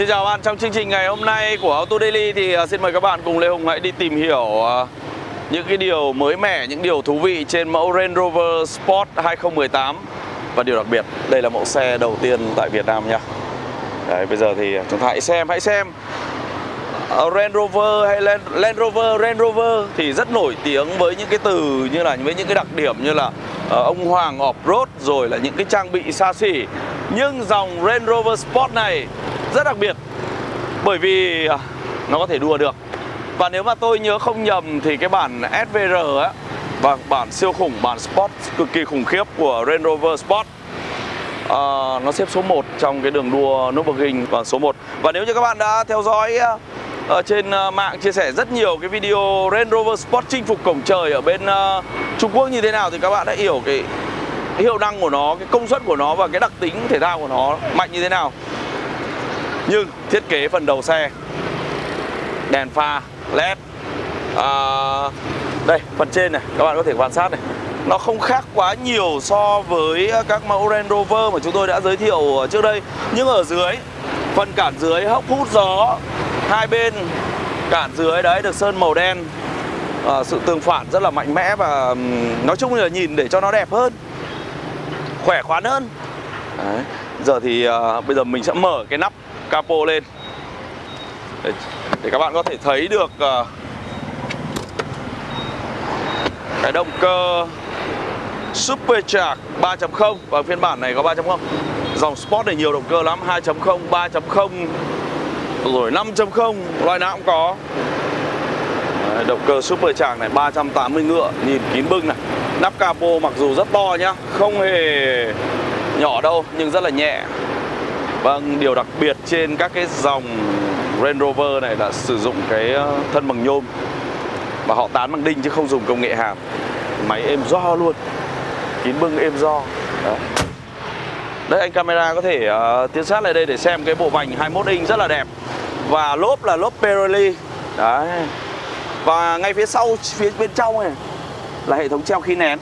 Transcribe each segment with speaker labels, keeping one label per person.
Speaker 1: Xin chào bạn, trong chương trình ngày hôm nay của Auto Daily thì à, xin mời các bạn cùng Lê Hùng hãy đi tìm hiểu à, những cái điều mới mẻ, những điều thú vị trên mẫu Range Rover Sport 2018 Và điều đặc biệt, đây là mẫu xe đầu tiên tại Việt Nam nha. Đấy, bây giờ thì chúng ta hãy xem, hãy xem. Ờ, Range Rover hay Land, Land Rover, Range Rover thì rất nổi tiếng với những cái từ như là với những cái đặc điểm như là uh, ông Hoàng off-road rồi là những cái trang bị xa xỉ. Nhưng dòng Range Rover Sport này rất đặc biệt. Bởi vì à, nó có thể đua được. Và nếu mà tôi nhớ không nhầm thì cái bản SVR á và bản siêu khủng, bản Sport cực kỳ khủng khiếp của Range Rover Sport à, nó xếp số 1 trong cái đường đua Nürburgring và số 1 và nếu như các bạn đã theo dõi uh, ở trên uh, mạng chia sẻ rất nhiều cái video Range Rover Sport chinh phục cổng trời ở bên uh, Trung Quốc như thế nào thì các bạn đã hiểu cái hiệu năng của nó, cái công suất của nó và cái đặc tính thể thao của nó mạnh như thế nào. Nhưng thiết kế phần đầu xe đèn pha led à, đây phần trên này các bạn có thể quan sát này. Nó không khác quá nhiều so với các mẫu Range Rover mà chúng tôi đã giới thiệu trước đây. Nhưng ở dưới phần cản dưới hốc hút gió hai bên cản dưới đấy được sơn màu đen. À, sự tương phản rất là mạnh mẽ và nói chung là nhìn để cho nó đẹp hơn khỏe khoắn hơn. Đấy. giờ thì à, bây giờ mình sẽ mở cái nắp capo lên. Để, để các bạn có thể thấy được uh, cái động cơ supercharged 3.0 và phiên bản này có 3.0 dòng Sport này nhiều động cơ lắm 2.0 3.0 rồi 5.0 loại nào cũng có. Đấy, động cơ supercharged này 380 ngựa nhìn kín bưng này. Nắp capo mặc dù rất to nhá không hề nhỏ đâu nhưng rất là nhẹ. Vâng, điều đặc biệt trên các cái dòng Range Rover này là sử dụng cái ờ, thân bằng nhôm. Và họ tán bằng đinh chứ không dùng công nghệ hàn Máy êm do luôn. Kín bưng êm do. Đấy, Đấy anh camera có thể uh, tiến sát lại đây để xem cái bộ vành 21 inch rất là đẹp. Và lốp là lốp Pirelli. Đấy. Và ngay phía sau, phía bên trong này Là hệ thống treo khí nén.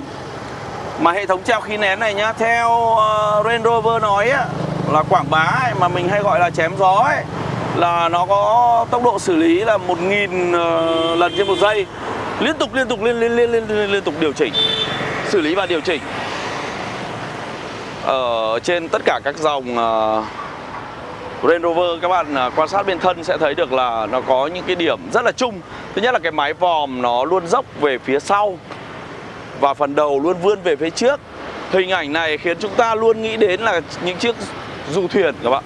Speaker 1: Mà hệ thống treo khí nén này nhá Theo uh, Range Rover nói á là quảng bá ấy, mà mình hay gọi là chém gió ấy là nó có tốc độ xử lý là 1.000 uh, ờ, lần trên một giây. Liên tục liên tục liên liên liên liên, liên, liên tục điều chỉnh xử lý và điều chỉnh. Ở trên tất cả các dòng uh, Range Rover các bạn uh, quan sát bên thân sẽ thấy được là nó có những cái điểm rất là chung. Thứ nhất là cái mái vòm nó luôn dốc về phía sau và phần đầu luôn vươn về phía trước. Hình ảnh này khiến chúng ta luôn nghĩ đến là những chiếc du thuyền các bạn.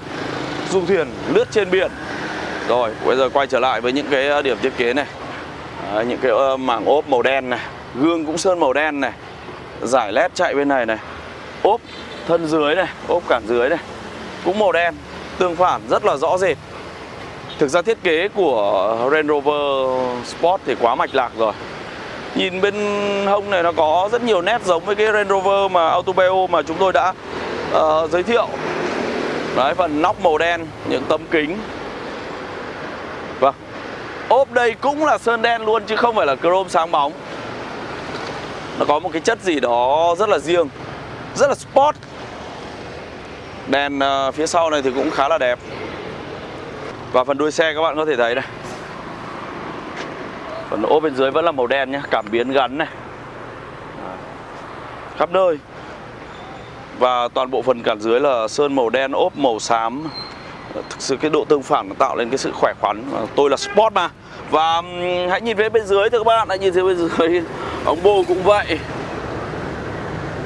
Speaker 1: Du thuyền lướt trên biển. Rồi bây giờ quay trở lại với những cái ờ, điểm thiết kế này. Đấy, những cái ờ, mảng ốp màu đen này gương cũng sơn màu đen này giải led chạy bên này này ốp thân dưới này ốp cản dưới này cũng màu đen tương phản rất là rõ rệt. Thực ra thiết kế của Range Rover Sport thì quá mạch lạc rồi. Nhìn bên hông này nó có rất nhiều nét giống với cái Range Rover mà Autobeo mà chúng tôi đã uh, giới thiệu. Đấy, phần nóc màu đen, những tấm kính. Vâng. Ốp đây cũng là sơn đen luôn chứ không phải là chrome sáng bóng. Nó có một cái chất gì đó rất là riêng Rất là sport. Đèn ờ, phía sau này thì cũng khá là đẹp. Và phần đuôi xe các bạn có thể thấy này. Phần ốp bên dưới vẫn là màu đen nhé Cảm biến gắn này. Khắp nơi và toàn bộ phần cản dưới là sơn màu đen, ốp màu xám. Thực sự cái độ tương phản tạo lên cái sự khỏe khoắn. Tôi là sport mà. Và hãy nhìn về bên dưới thưa các bạn. Hãy nhìn thấy bên dưới. Ống bô cũng vậy.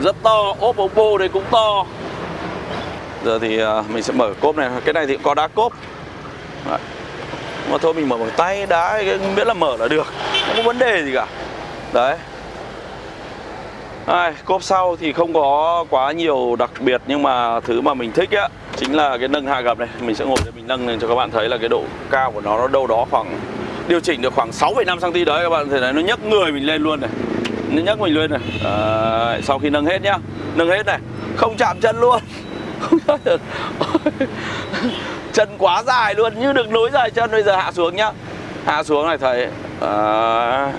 Speaker 1: Rất to. Ốp ống bô đây cũng to. Giờ thì à, mình sẽ mở cốp này. Cái này thì có đá cốp. Đấy. Mà thôi mình mở bằng tay đá Miễn là mở là được. Không có vấn đề gì cả. Đấy à, Cốp sau thì không có quá nhiều đặc biệt Nhưng mà thứ mà mình thích á Chính là cái nâng hạ gầm này. Mình sẽ ngồi để mình nâng lên cho các bạn thấy là cái độ cao của nó Nó đâu đó khoảng Điều chỉnh được khoảng 6,5cm đấy các bạn thấy này Nó nhấc người mình lên luôn này. Nó nhấc mình lên này. À, Sau khi nâng hết nhá. Nâng hết này. Không chạm chân luôn. Không chạm được Chân quá dài luôn Như được nối dài chân. Bây giờ hạ xuống nhá. Hạ xuống này thấy à,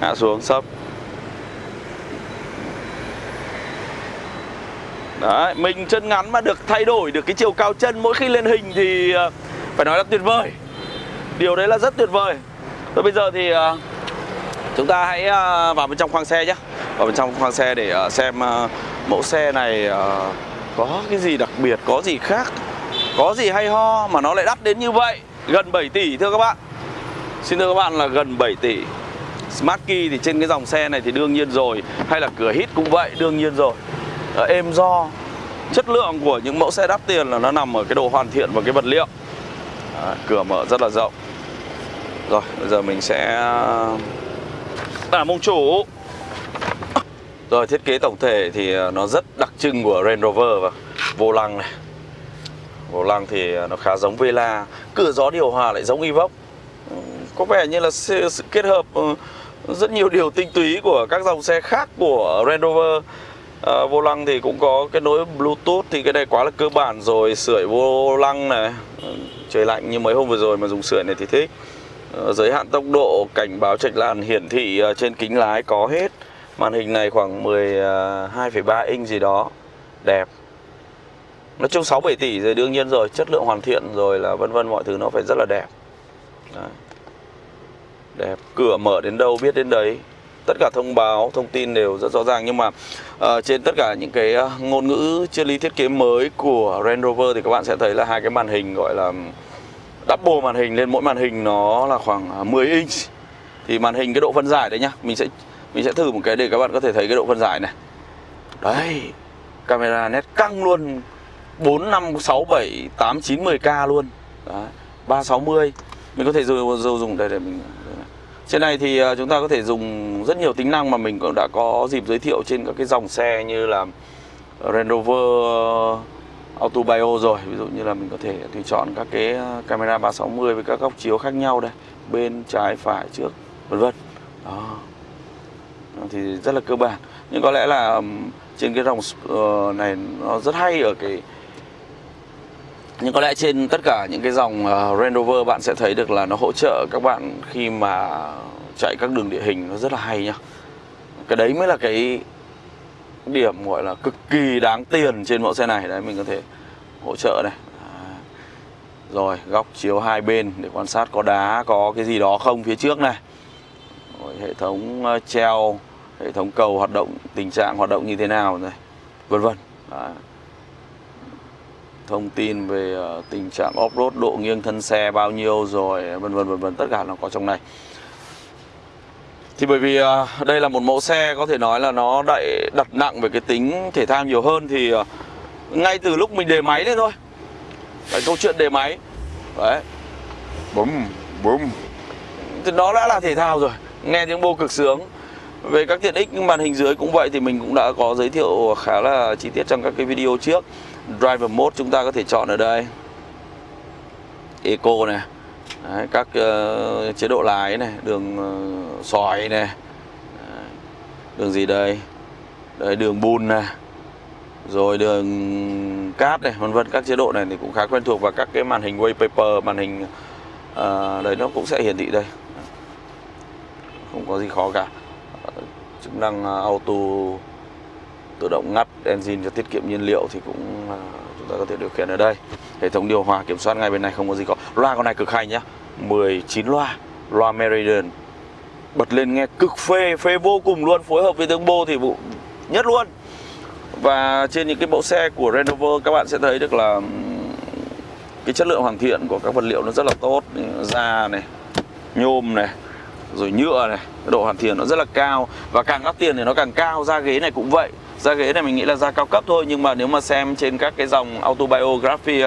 Speaker 1: Hạ xuống sấp. Đấy, mình chân ngắn mà được thay đổi được cái chiều cao chân mỗi khi lên hình thì ờ, phải nói là tuyệt vời. Điều đấy là rất tuyệt vời. Rồi bây giờ thì ờ, chúng ta hãy ờ, vào bên trong khoang xe nhé Vào bên trong khoang xe để xem mẫu xe này có cái gì đặc biệt, có gì khác Có gì hay ho mà nó lại đắt đến như vậy. Gần 7 tỷ thưa các bạn. Xin thưa các bạn là gần 7 tỷ. Smart Key thì trên cái dòng xe này thì đương nhiên rồi Hay là cửa hít cũng vậy đương nhiên rồi. Ờ, êm do. Chất lượng của những mẫu xe đắt tiền là nó nằm ở cái độ hoàn thiện và cái vật liệu. À, Cửa mở rất là rộng. Rồi bây giờ mình sẽ À mông chủ. Rồi thiết kế tổng thể thì à, nó rất đặc trưng của Range Rover và vô lăng này. Vô lăng thì à, nó khá giống Vela. Cửa gió điều hòa lại giống Evoque. Có vẻ như là sự, kết hợp ừ, rất nhiều điều tinh túy của các dòng xe khác của Range Rover à, Vô lăng thì cũng có kết nối Bluetooth thì cái này quá là cơ bản rồi Sưởi vô lăng này. Ờ, trời lạnh như mấy hôm vừa rồi mà dùng sưởi này thì thích. À, Giới hạn tốc độ, cảnh báo trạch làn hiển thị trên kính lái có hết. Màn hình này khoảng 12,3 inch gì đó. Đẹp. Nói chung 6-7 tỷ rồi đương nhiên rồi Chất lượng hoàn thiện rồi là vân vân mọi thứ nó phải rất là đẹp. Đấy. Đẹp, cửa mở đến đâu biết đến đấy. Tất cả thông báo, thông tin đều rất rõ ràng Nhưng mà uh, trên tất cả những cái ờ, ngôn ngữ triết lý thiết kế mới của Range Rover Thì các bạn sẽ thấy là hai cái màn hình gọi là double màn hình lên mỗi màn hình nó là khoảng ờ, 10 inch. Thì màn hình cái độ phân giải đấy nhá mình sẽ mình sẽ thử một cái để các bạn có thể thấy cái độ phân giải này. Đấy camera nét căng luôn 4 5 6 7 8 9 10k luôn. Đấy 360 mình có thể dùng dùng dùng đây để mình trên này thì ờ, chúng ta có thể dùng rất nhiều tính năng mà mình cũng đã có dịp giới thiệu trên các cái dòng xe như là Range Rover ờ, Auto Bio rồi. Ví dụ như là mình có thể tùy chọn các cái ờ, camera 360 với các góc chiếu khác nhau đây, bên, trái, phải, trước, vân vân. Đó. Thì rất là cơ bản. Nhưng có lẽ là trên cái dòng này nó rất hay ở cái nhưng có lẽ trên tất cả những cái dòng uh, Range Rover bạn sẽ thấy được là nó hỗ trợ các bạn khi mà chạy các đường địa hình nó rất là hay nhá. Cái đấy mới là cái điểm gọi là cực kỳ đáng tiền trên mẫu xe này. Đấy mình có thể hỗ trợ này. À, rồi góc chiếu hai bên để quan sát có đá có cái gì đó không phía trước này. Rồi, hệ thống ờ, treo hệ thống cầu hoạt động tình trạng hoạt động như thế nào này vân vân. Đấy thông tin về ờ, tình trạng off-road độ nghiêng thân xe bao nhiêu rồi vân vân vân vân tất cả nó có trong này. Thì bởi vì ờ, đây là một mẫu xe có thể nói là nó đậy đặt nặng về cái tính thể thao nhiều hơn thì ờ, ngay từ lúc mình đề máy lên thôi. Cái câu chuyện đề máy. Đấy. Bùm bùm thì nó đã là thể thao rồi. Nghe tiếng bô cực sướng. Về các tiện ích màn hình dưới cũng vậy thì mình cũng đã có giới thiệu khá là chi tiết trong các cái video trước driver mode chúng ta có thể chọn ở đây. Eco này. Đấy, các uh, chế độ lái này đường uh, sỏi này. Đấy, đường gì đây? Đây đường bùn này. Rồi đường cát này vân vân các chế độ này thì cũng khá quen thuộc và các cái màn hình wallpaper màn hình uh, đấy nó cũng sẽ hiển thị đây. Không có gì khó cả. Chức năng auto tự động ngắt engine cho tiết kiệm nhiên liệu thì cũng à, chúng ta có thể điều khiển ở đây. Hệ thống điều hòa kiểm soát ngay bên này không có gì có loa con này cực hay nhá. 19 loa loa Meridian. Bật lên nghe cực phê phê vô cùng luôn, phối hợp với tiếng bô thì vụ nhất luôn. Và trên những cái mẫu xe của Range Rover các bạn sẽ thấy được là cái chất lượng hoàn thiện của các vật liệu nó rất là tốt. Da này, nhôm này, rồi nhựa này độ hoàn thiện nó rất là cao. Và càng đắt tiền thì nó càng cao. Da ghế này cũng vậy da ghế này mình nghĩ là da cao cấp thôi nhưng mà nếu mà xem trên các cái dòng autobiography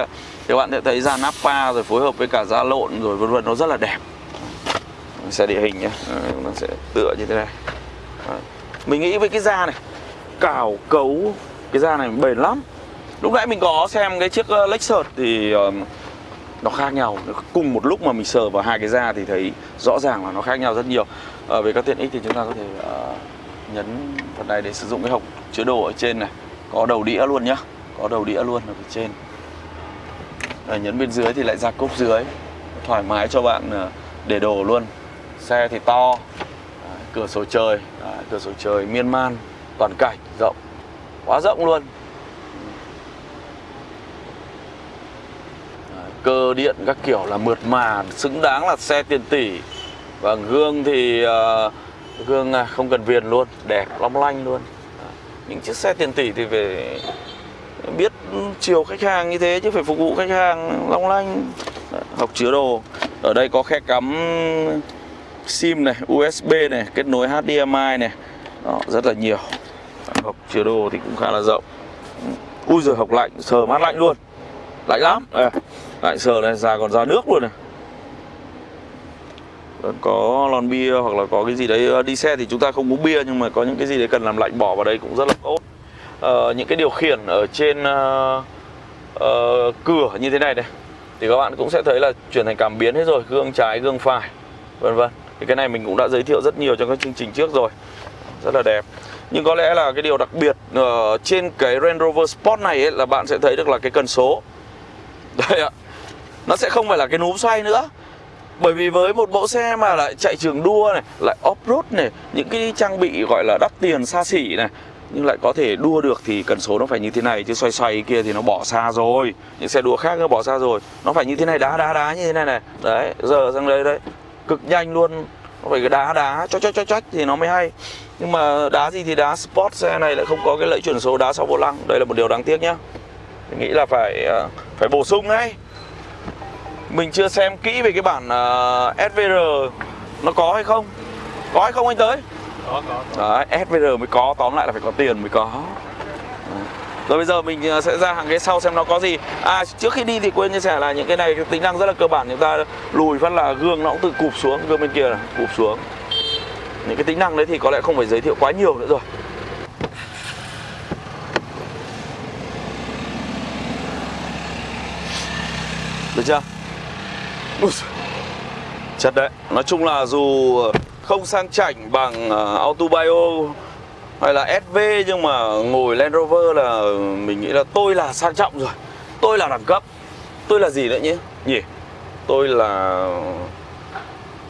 Speaker 1: thì bạn sẽ thấy da nappa rồi phối hợp với cả da lộn rồi vân vân nó rất là đẹp. Xe địa hình nhé ờ, nó sẽ tựa như thế này. Mình nghĩ với cái da này cào cấu cái da này bền lắm. Lúc nãy mình có xem cái chiếc ờ, Lexus thì nó khác nhau. Cùng một lúc mà mình sờ vào hai cái da thì thấy rõ ràng là nó khác nhau rất nhiều. À, về các tiện ích thì chúng ta có thể uh, nhấn vào này để sử dụng cái hộp chứa đồ ở trên này. Có đầu đĩa luôn nhá. Có đầu đĩa luôn ở phía trên. Rồi nhấn bên dưới thì lại ra cốp dưới. Thoải mái cho bạn à, để đồ luôn. Xe thì to. Cửa sổ trời. Cửa sổ trời miên man toàn cảnh rộng. Quá rộng luôn. Cơ điện các kiểu là mượt mà xứng đáng là xe tiền tỷ. Vâng, Và gương thì uh, gương à, không cần viền luôn đẹp long lanh luôn. À, những chiếc xe tiền tỷ thì phải biết chiều khách hàng như thế chứ phải phục vụ khách hàng long lanh. Học chứa đồ. Ở đây có khe cắm sim này usb này kết nối hdmi này. Đó, rất là nhiều. Học chứa đồ thì cũng khá là rộng. Ui giời học lạnh sờ mát lạnh luôn. Lạnh lắm. À, lạnh sờ này ra còn ra nước luôn này có lon bia hoặc là có cái gì đấy ờ, đi xe thì chúng ta không uống bia nhưng mà có những cái gì đấy cần làm lạnh bỏ vào đây cũng rất là tốt. À, những cái điều khiển ở trên à, à, cửa như thế này này thì các bạn cũng sẽ thấy là chuyển thành cảm biến hết rồi gương trái gương phải vân vân. Thì cái này mình cũng đã giới thiệu rất nhiều trong các chương trình trước rồi. Rất là đẹp. Nhưng có lẽ là cái điều đặc biệt ở trên cái Range Rover Sport này ấy, là bạn sẽ thấy được là cái cần số. Đây ạ. Nó sẽ không phải là cái núm xoay nữa bởi vì với một mẫu xe mà lại chạy trường đua này, lại off-road này, những cái trang bị gọi là đắt tiền xa xỉ này, nhưng lại có thể đua được thì cần số nó phải như thế này, chứ xoay xoay kia thì nó bỏ xa rồi. Những xe đua khác nó bỏ xa rồi, nó phải như thế này, đá đá đá như thế này này. Đấy, giờ sang đây đấy, cực nhanh luôn. Nó phải cái đá đá, cho cho cho cho thì nó mới hay. Nhưng mà đá gì thì đá, sport xe này lại không có cái lẫy chuyển số đá sau vô lăng. Đây là một điều đáng tiếc nhá. Mình nghĩ là phải à, phải bổ sung ngay mình chưa xem kỹ về cái bản uh, à, SVR nó có hay không. Có hay không anh tới?
Speaker 2: Có có,
Speaker 1: Đấy, SVR mới có tóm lại là phải có tiền mới có. Rồi bây giờ mình ờ, sẽ ra hàng ghế sau xem nó có gì. À trước khi đi thì quên chia sẻ là những cái này cái tính năng rất là cơ bản. Chúng ta lùi phát là gương nó cũng tự cụp xuống Gương bên kia là cụp xuống. Những cái tính năng đấy thì có lẽ không phải giới thiệu quá nhiều nữa rồi. Được chưa? Chất đấy Nói chung là dù ờ, không sang chảnh bằng ờ, uh, Auto Bio hay là SV nhưng mà ngồi Land Rover là mình nghĩ là tôi là sang trọng rồi. Tôi là đẳng cấp. Tôi là gì nữa nhỉ? Nhỉ? Tôi là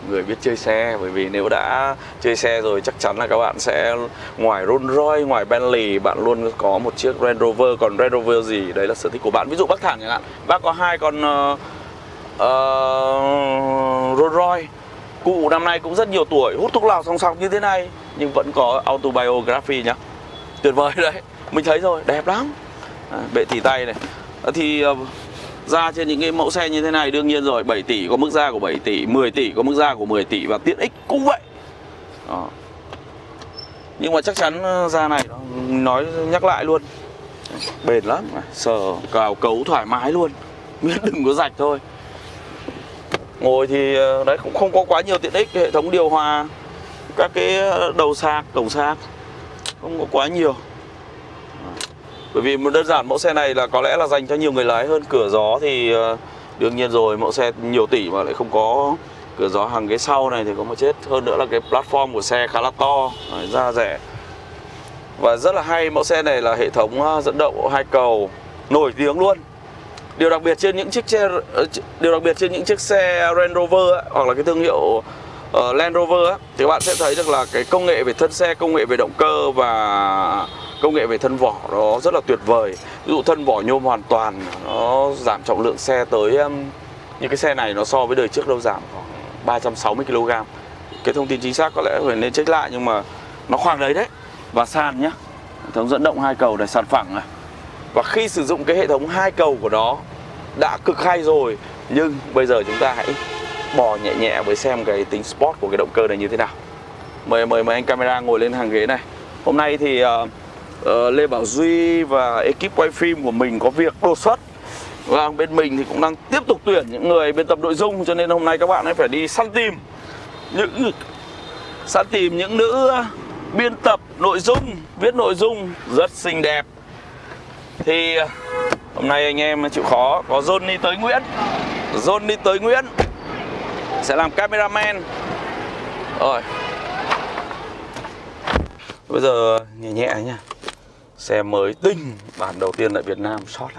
Speaker 1: người biết chơi xe bởi vì nếu đã chơi xe rồi chắc chắn là các bạn sẽ ngoài Rolls Royce ngoài Bentley bạn luôn có một chiếc Range Rover. Còn Range Rover gì? Đấy là sở thích của bạn. Ví dụ bác thẳng chẳng hạn bác có hai con uh, uh, Rolls Royce. Cụ năm nay cũng rất nhiều tuổi Hút thuốc lào song song như thế này Nhưng vẫn có autobiography nhá. Tuyệt vời đấy Mình thấy rồi đẹp lắm. À, Bệ tỉ tay này. À, Thì uh, ra trên những cái mẫu xe như thế này Đương nhiên rồi 7 tỷ có mức ra của 7 tỷ 10 tỷ có mức ra của 10 tỷ Và tiện ích cũng vậy. Đó. Nhưng mà chắc chắn ờ, ra này Nói nhắc lại luôn. Bền lắm à, Sờ cào cấu thoải mái luôn. Miễn đừng có rạch thôi ngồi thì ờ, đấy, cũng không có quá nhiều tiện ích, hệ thống điều hòa, các cái ờ, đầu sạc, cổng sạc, không có quá nhiều. Bởi vì một đơn giản mẫu xe này là có lẽ là dành cho nhiều người lái hơn. Cửa gió thì ờ, đương nhiên rồi, mẫu xe nhiều tỷ mà lại không có cửa gió hàng ghế sau này thì có một chết. Hơn nữa là cái platform của xe khá là to ra rẻ. Và rất là hay, mẫu xe này là hệ thống dẫn động hai cầu, nổi tiếng luôn điều đặc biệt trên những chiếc xe ờ, điều đặc biệt trên những chiếc xe Range Rover ấy, hoặc là cái thương hiệu uh, Land Rover ấy, thì các bạn sẽ thấy được là cái công nghệ về thân xe, công nghệ về động cơ và công nghệ về thân vỏ nó rất là tuyệt vời. Ví dụ thân vỏ nhôm hoàn toàn nó giảm trọng lượng xe tới um, như cái xe này nó so với đời trước đâu giảm khoảng 360 kg. Cái thông tin chính xác có lẽ phải nên check lại nhưng mà nó khoảng đấy đấy. Và sàn nhá. Hệ thống dẫn động hai cầu để sàn phẳng này và khi sử dụng cái hệ thống hai cầu của nó đã cực hay rồi. Nhưng bây giờ chúng ta hãy bò nhẹ nhẹ với xem cái tính sport của cái động cơ này như thế nào. Mời mời mời anh camera ngồi lên hàng ghế này. Hôm nay thì uh, uh, Lê Bảo Duy và ekip quay phim của mình có việc đột xuất. Và bên mình thì cũng đang tiếp tục tuyển những người biên tập nội dung Cho nên hôm nay các bạn ấy phải đi săn tìm những săn tìm những nữ biên tập nội dung, viết nội dung rất xinh đẹp thì ờ, hôm nay anh em chịu khó, có Johnny tới Nguyễn. Johnny tới Nguyễn, sẽ làm cameraman. Rồi. Bây giờ ờ, nhẹ nhẹ nha xe mới tinh bản đầu tiên tại Việt Nam shot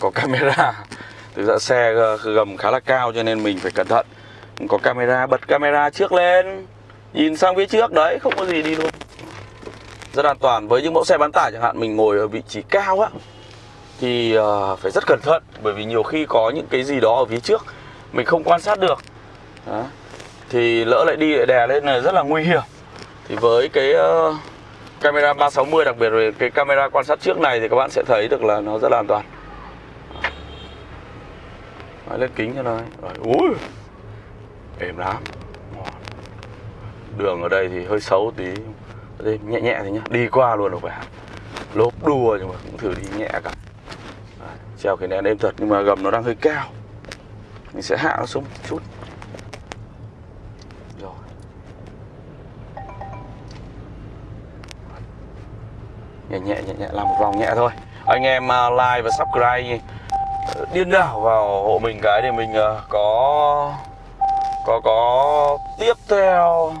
Speaker 1: có camera. Thực ra xe ờ, gầm khá là cao cho nên mình phải cẩn thận. Có camera, bật camera trước lên. Nhìn sang phía trước, đấy, không có gì đi luôn rất an toàn. Với những mẫu xe bán tải chẳng hạn mình ngồi ở vị trí cao á thì uh, phải rất cẩn thận. Bởi vì nhiều khi có những cái gì đó ở phía trước mình không quan sát được. Đó. thì lỡ lại đi lại đè lên là rất là nguy hiểm. Thì với cái uh, camera 360 đặc biệt về cái camera quan sát trước này thì các bạn sẽ thấy được là nó rất là an toàn. Nói lên kính cho nó. Rồi, ui êm lắm. Đường ở đây thì hơi xấu tí đây nhẹ nhẹ thì nhá. Đi qua luôn được phải lốp đua nhưng mà cũng thử đi nhẹ cả. Đấy, treo cái nén êm thật nhưng mà gầm nó đang hơi cao. Mình sẽ hạ nó xuống một chút. Rồi. Nhẹ nhẹ nhẹ nhẹ làm một vòng nhẹ thôi. Anh em à, like và subscribe ờ, điên đảo vào hộ mình cái để mình ờ, có có có tiếp theo.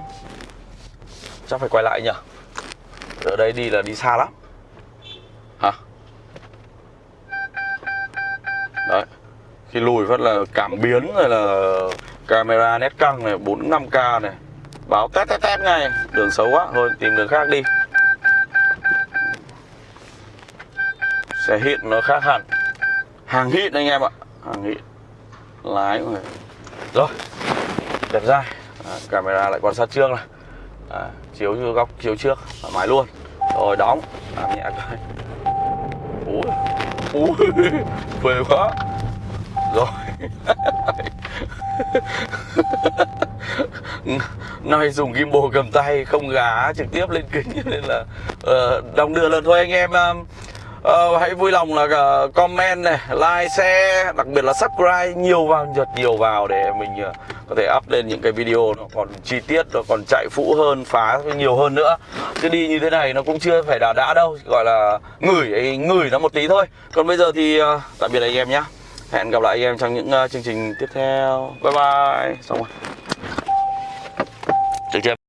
Speaker 1: Chắc phải quay lại nhỉ? Ở đây đi là đi xa lắm. Hả? Đấy. Khi lùi phát là cảm biến rồi là camera nét căng này 4 5 k này. Báo tét tét tét ngay. Đường xấu quá. Thôi tìm đường khác đi. Xe hit nó khác hẳn. Hàng hit anh em ạ. Hàng hit lái mọi rồi. Đẹp dai. À, camera lại quan sát trước này à, chiếu như góc chiếu trước thoải mái luôn. Rồi đóng. Làm nhẹ coi. Ui ui phê quá. Rồi. Nay dùng gimbal cầm tay không gá trực tiếp lên kính nên là uh, đong đưa lần thôi anh em uh, uh, hãy vui lòng là uh, comment này like share đặc biệt là subscribe nhiều vào giật nhiều vào để mình uh, có thể up lên những cái video nó còn chi tiết nó còn chạy phũ hơn phá nhiều hơn nữa. Chứ đi như thế này nó cũng chưa phải đã đã đâu gọi là ngửi ngửi nó một tí thôi. Còn bây giờ thì uh, tạm biệt anh em nhé hẹn gặp lại anh em trong những uh, chương trình tiếp theo. Bye bye. Xong rồi. Được chưa